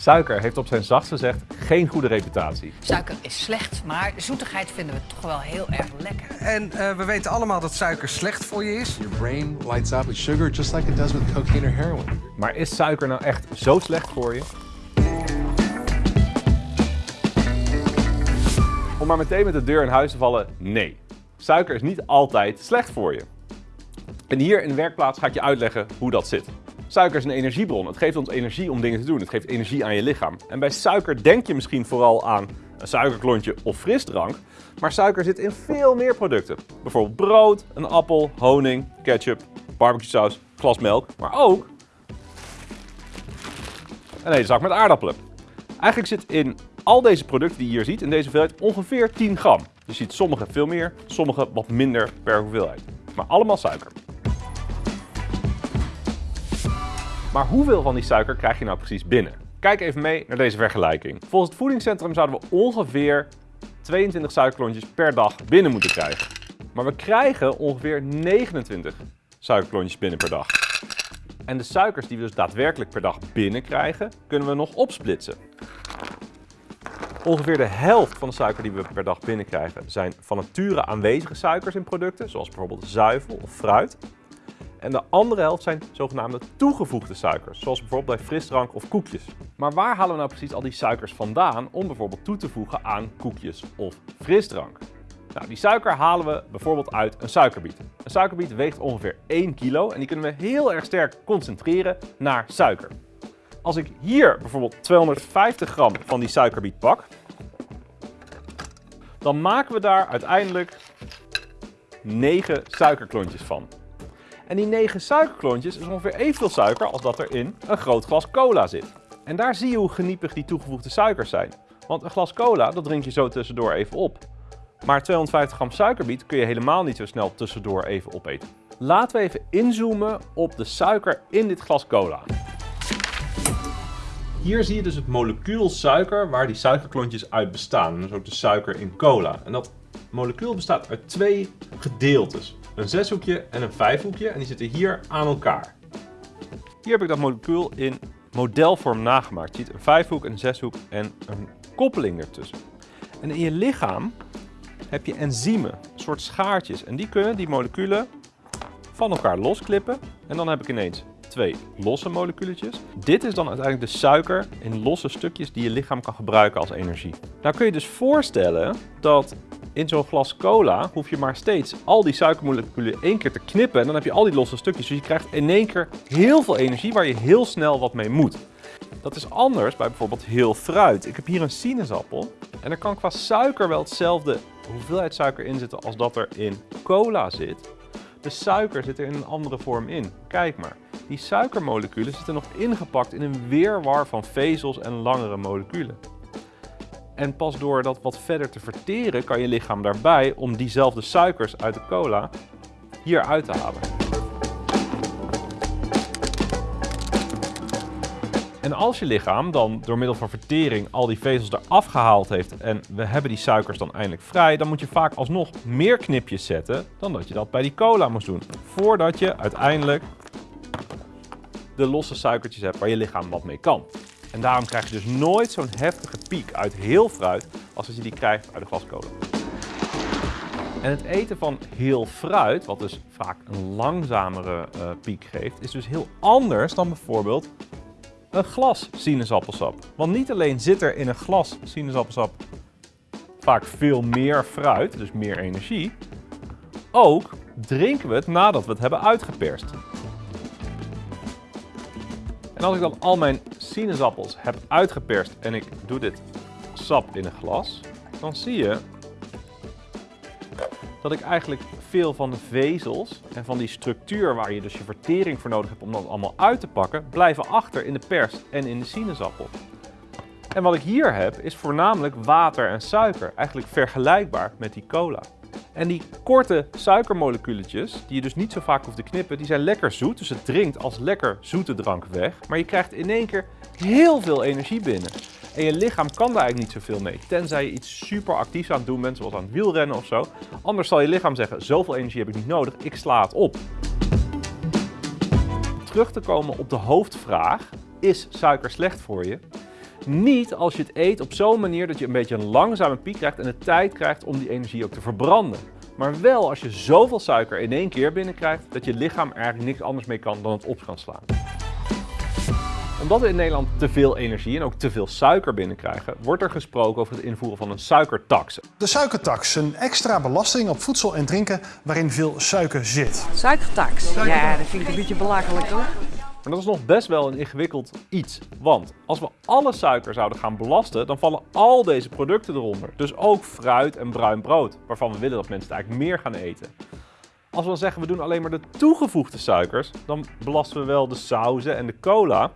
Suiker heeft op zijn zachtst gezegd geen goede reputatie. Suiker is slecht, maar zoetigheid vinden we toch wel heel erg lekker. En uh, we weten allemaal dat suiker slecht voor je is. Your brain lights up with sugar just like it does with cocaine or heroin. Maar is suiker nou echt zo slecht voor je? Om maar meteen met de deur in huis te vallen, nee. Suiker is niet altijd slecht voor je. En hier in de werkplaats ga ik je uitleggen hoe dat zit. Suiker is een energiebron. Het geeft ons energie om dingen te doen. Het geeft energie aan je lichaam. En bij suiker denk je misschien vooral aan een suikerklontje of frisdrank. Maar suiker zit in veel meer producten. Bijvoorbeeld brood, een appel, honing, ketchup, barbecue saus, melk. Maar ook een hele zak met aardappelen. Eigenlijk zit in al deze producten die je hier ziet, in deze hoeveelheid, ongeveer 10 gram. Je ziet sommige veel meer, sommige wat minder per hoeveelheid. Maar allemaal suiker. Maar hoeveel van die suiker krijg je nou precies binnen? Kijk even mee naar deze vergelijking. Volgens het voedingscentrum zouden we ongeveer 22 suikerklontjes per dag binnen moeten krijgen. Maar we krijgen ongeveer 29 suikerklontjes binnen per dag. En de suikers die we dus daadwerkelijk per dag binnenkrijgen, kunnen we nog opsplitsen. Ongeveer de helft van de suiker die we per dag binnenkrijgen zijn van nature aanwezige suikers in producten, zoals bijvoorbeeld zuivel of fruit. En de andere helft zijn zogenaamde toegevoegde suikers, zoals bijvoorbeeld bij frisdrank of koekjes. Maar waar halen we nou precies al die suikers vandaan om bijvoorbeeld toe te voegen aan koekjes of frisdrank? Nou, die suiker halen we bijvoorbeeld uit een suikerbiet. Een suikerbiet weegt ongeveer 1 kilo en die kunnen we heel erg sterk concentreren naar suiker. Als ik hier bijvoorbeeld 250 gram van die suikerbiet pak, dan maken we daar uiteindelijk 9 suikerklontjes van. En die 9 suikerklontjes is ongeveer evenveel suiker als dat er in een groot glas cola zit. En daar zie je hoe geniepig die toegevoegde suikers zijn. Want een glas cola, dat drink je zo tussendoor even op. Maar 250 gram suikerbiet kun je helemaal niet zo snel tussendoor even opeten. Laten we even inzoomen op de suiker in dit glas cola. Hier zie je dus het molecuul suiker waar die suikerklontjes uit bestaan. Dat is ook de suiker in cola. En dat molecuul bestaat uit twee gedeeltes. Een zeshoekje en een vijfhoekje en die zitten hier aan elkaar. Hier heb ik dat molecuul in modelvorm nagemaakt. Je ziet een vijfhoek, een zeshoek en een koppeling ertussen. En in je lichaam heb je enzymen, een soort schaartjes. En die kunnen die moleculen van elkaar losklippen. En dan heb ik ineens twee losse moleculetjes. Dit is dan uiteindelijk de suiker in losse stukjes die je lichaam kan gebruiken als energie. Nou kun je dus voorstellen dat in zo'n glas cola hoef je maar steeds al die suikermoleculen één keer te knippen en dan heb je al die losse stukjes. Dus je krijgt in één keer heel veel energie waar je heel snel wat mee moet. Dat is anders bij bijvoorbeeld heel fruit. Ik heb hier een sinaasappel en er kan qua suiker wel hetzelfde hoeveelheid suiker in zitten als dat er in cola zit. De suiker zit er in een andere vorm in. Kijk maar. Die suikermoleculen zitten nog ingepakt in een weerwar van vezels en langere moleculen. En pas door dat wat verder te verteren kan je lichaam daarbij om diezelfde suikers uit de cola hier uit te halen. En als je lichaam dan door middel van vertering al die vezels eraf gehaald heeft en we hebben die suikers dan eindelijk vrij, dan moet je vaak alsnog meer knipjes zetten dan dat je dat bij die cola moest doen. Voordat je uiteindelijk de losse suikertjes hebt waar je lichaam wat mee kan. En daarom krijg je dus nooit zo'n heftige piek uit heel fruit als als je die krijgt uit een glas cola. En het eten van heel fruit, wat dus vaak een langzamere uh, piek geeft, is dus heel anders dan bijvoorbeeld een glas sinaasappelsap. Want niet alleen zit er in een glas sinaasappelsap vaak veel meer fruit, dus meer energie, ook drinken we het nadat we het hebben uitgeperst. En als ik dan al mijn sinaasappels heb uitgeperst en ik doe dit sap in een glas, dan zie je dat ik eigenlijk veel van de vezels en van die structuur waar je dus je vertering voor nodig hebt om dat allemaal uit te pakken, blijven achter in de pers en in de sinaasappel. En wat ik hier heb is voornamelijk water en suiker, eigenlijk vergelijkbaar met die cola. En die korte suikermoleculetjes, die je dus niet zo vaak hoeft te knippen, die zijn lekker zoet. Dus het drinkt als lekker zoete drank weg. Maar je krijgt in één keer heel veel energie binnen. En je lichaam kan daar eigenlijk niet zoveel mee. Tenzij je iets super actiefs aan het doen bent, zoals aan het wielrennen of zo. Anders zal je lichaam zeggen, zoveel energie heb ik niet nodig, ik sla het op. Terug te komen op de hoofdvraag, is suiker slecht voor je? Niet als je het eet op zo'n manier dat je een beetje een langzame piek krijgt en de tijd krijgt om die energie ook te verbranden. Maar wel als je zoveel suiker in één keer binnenkrijgt dat je lichaam er eigenlijk niks anders mee kan dan het op gaan slaan. Omdat we in Nederland te veel energie en ook te veel suiker binnenkrijgen, wordt er gesproken over het invoeren van een suikertax. De suikertax, een extra belasting op voedsel en drinken waarin veel suiker zit. Suikertax. Ja, dat vind ik een beetje belachelijk hoor. Maar dat is nog best wel een ingewikkeld iets. Want als we alle suiker zouden gaan belasten, dan vallen al deze producten eronder. Dus ook fruit en bruin brood, waarvan we willen dat mensen het eigenlijk meer gaan eten. Als we dan zeggen we doen alleen maar de toegevoegde suikers, dan belasten we wel de sauzen en de cola,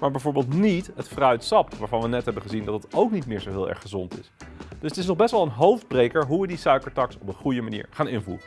maar bijvoorbeeld niet het fruitsap, waarvan we net hebben gezien dat het ook niet meer zo heel erg gezond is. Dus het is nog best wel een hoofdbreker hoe we die suikertax op een goede manier gaan invoeren.